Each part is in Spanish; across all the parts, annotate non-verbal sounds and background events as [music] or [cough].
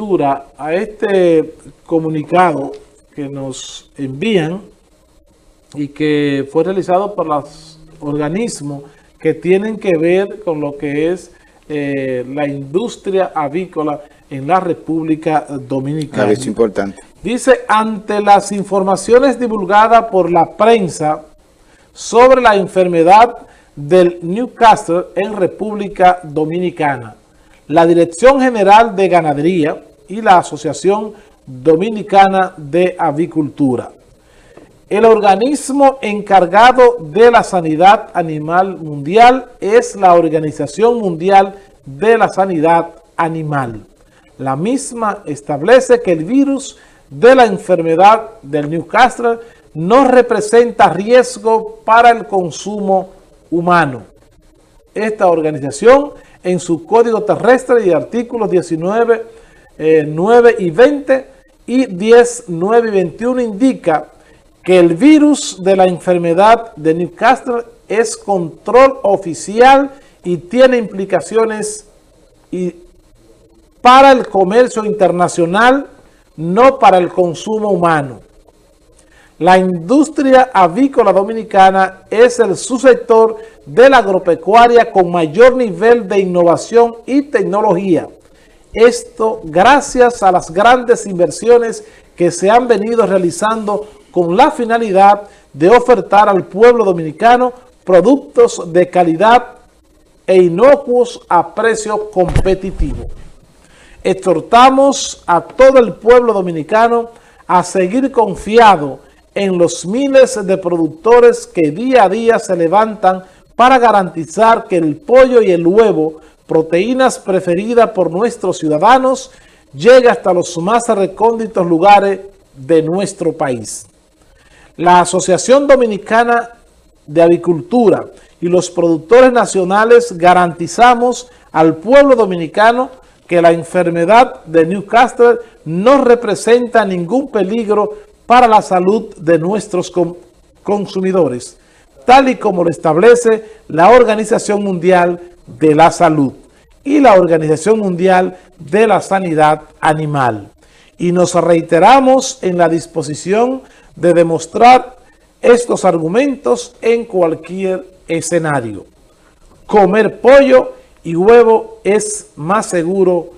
lectura a este comunicado que nos envían y que fue realizado por los organismos que tienen que ver con lo que es eh, la industria avícola en la República Dominicana. Es importante. Dice, ante las informaciones divulgadas por la prensa sobre la enfermedad del Newcastle en República Dominicana, la Dirección General de Ganadería y la Asociación Dominicana de Avicultura. El organismo encargado de la sanidad animal mundial es la Organización Mundial de la Sanidad Animal. La misma establece que el virus de la enfermedad del Newcastle no representa riesgo para el consumo humano. Esta organización en su código terrestre y artículos 19, 9 eh, y 20 y 10, 9 y 21 indica que el virus de la enfermedad de Newcastle es control oficial y tiene implicaciones para el comercio internacional, no para el consumo humano. La industria avícola dominicana es el subsector de la agropecuaria con mayor nivel de innovación y tecnología. Esto gracias a las grandes inversiones que se han venido realizando con la finalidad de ofertar al pueblo dominicano productos de calidad e inocuos a precio competitivo. Exhortamos a todo el pueblo dominicano a seguir confiado en los miles de productores que día a día se levantan para garantizar que el pollo y el huevo, proteínas preferidas por nuestros ciudadanos, llegue hasta los más recónditos lugares de nuestro país. La Asociación Dominicana de Avicultura y los productores nacionales garantizamos al pueblo dominicano que la enfermedad de Newcastle no representa ningún peligro para la salud de nuestros consumidores, tal y como lo establece la Organización Mundial de la Salud y la Organización Mundial de la Sanidad Animal. Y nos reiteramos en la disposición de demostrar estos argumentos en cualquier escenario. Comer pollo y huevo es más seguro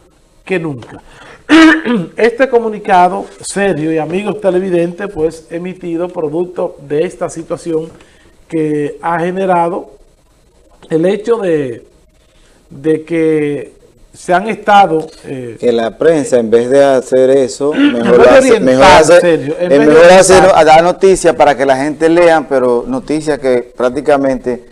que nunca. [clears throat] Este comunicado serio y amigos televidentes, pues emitido producto de esta situación que ha generado el hecho de, de que se han estado... Eh, que la prensa, en vez de hacer eso, mejor, hace, mejor, hacer, mejor dar noticias para que la gente lea, pero noticias que prácticamente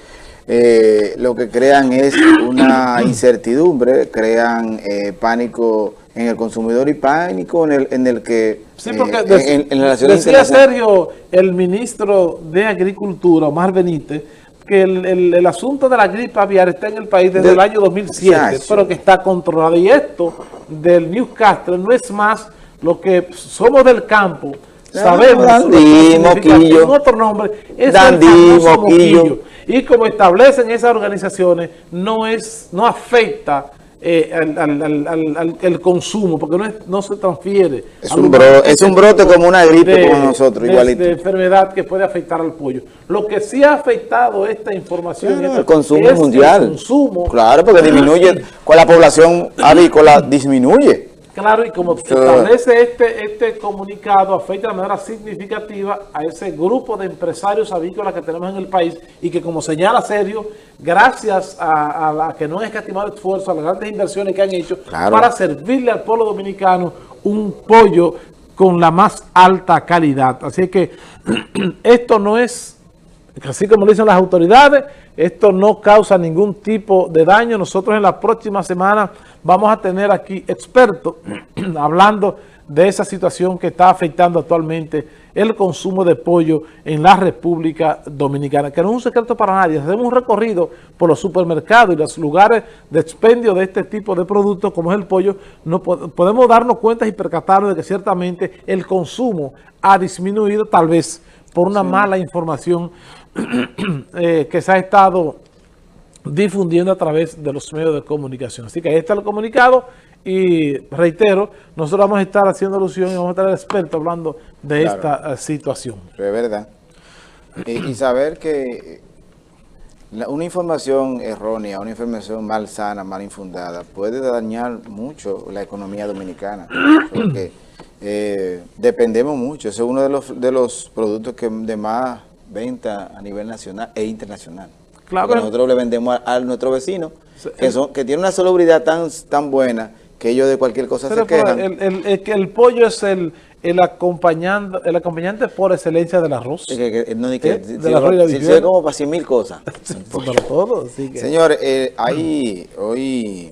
eh, lo que crean es una [coughs] incertidumbre, crean eh, pánico en el consumidor y pánico en el, en el que... Sí, porque eh, decía Sergio, el ministro de Agricultura, Omar Benítez, que el, asunto de la gripe aviar está en el país desde el año 2007, pero que está controlado. Y esto del Newcastle no es más lo que somos del campo, sabemos Dandí, moquillo. otro nombre es Dandí, el moquillo. Y como establecen esas organizaciones, no es no afecta eh, al, el consumo, porque no, no se transfiere. Es un, es un brote como una gripe como nosotros, igualito. De enfermedad que puede afectar al pollo. Lo que sí ha afectado esta información es el consumo mundial. El consumo. Claro, porque disminuye, con la población avícola disminuye. Claro, y como se establece este, este comunicado, afecta de manera significativa a ese grupo de empresarios avícolas que tenemos en el país y que, como señala Sergio, gracias a, la que no han escatimado esfuerzo, a las grandes inversiones que han hecho para servirle al pueblo dominicano un pollo con la más alta calidad. Así que [clears throat] esto no es, así como dicen las autoridades, esto no causa ningún tipo de daño. Nosotros en la próxima semana vamos a tener aquí expertos [clears throat] hablando de esa situación que está afectando actualmente el consumo de pollo en la República Dominicana, que no es un secreto para nadie. Hacemos un recorrido por los supermercados y los lugares de expendio de este tipo de productos, como es el pollo, no podemos darnos cuenta y percatarnos de que ciertamente el consumo ha disminuido, tal vez por una mala información [clears throat] Eh, que se ha estado difundiendo a través de los medios de comunicación. Así que ahí está el comunicado Y reitero, nosotros vamos a estar haciendo alusión y vamos a estar expertos hablando de esta eh, situación. Es verdad. Y, saber que una información errónea, una información mal sana, mal infundada, puede dañar mucho la economía dominicana. [clears throat] Porque eh, dependemos mucho. Ese es uno de los, de los productos que de más venta a nivel nacional e internacional. Claro. nosotros le vendemos a, nuestro vecino, que, son, que tiene una salubridad tan, tan buena que ellos de cualquier cosa se quejan. El, el, el, pollo es el, el, acompañante, el acompañante por excelencia del arroz. Sí, que, no, ¿Eh? que, de la si, como para cien mil cosas. [laughs] todo, Señores, eh, ahí, hoy